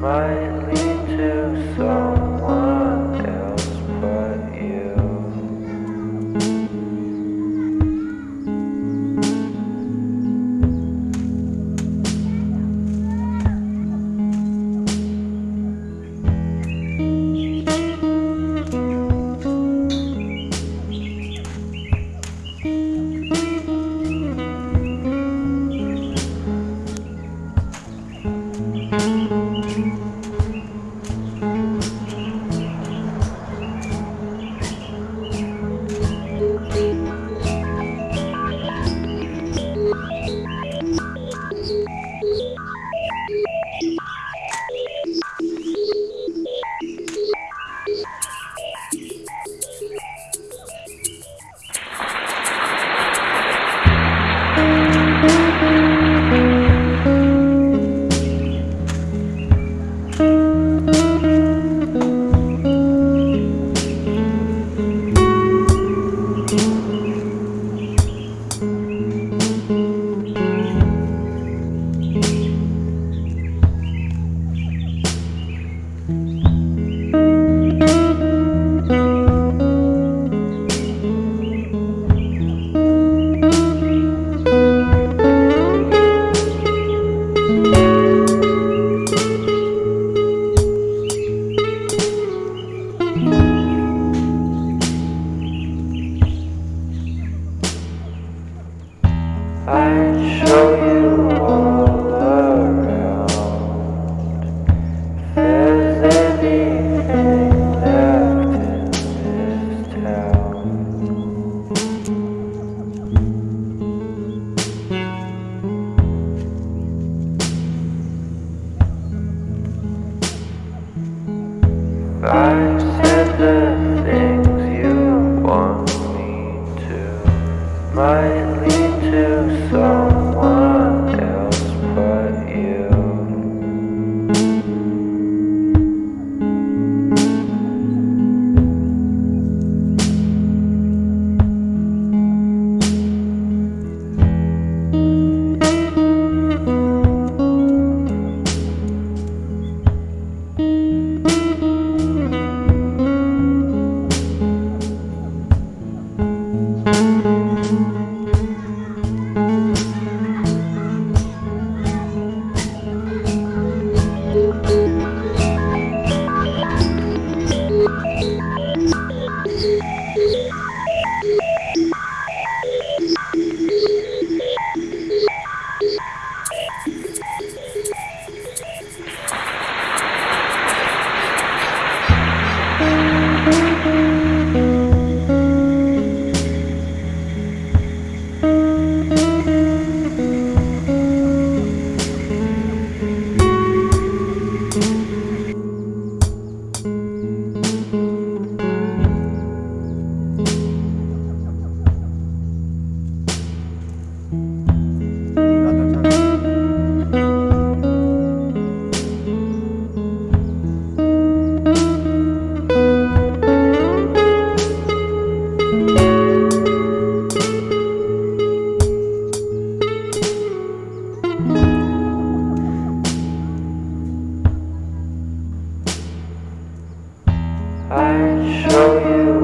might lead I'd show you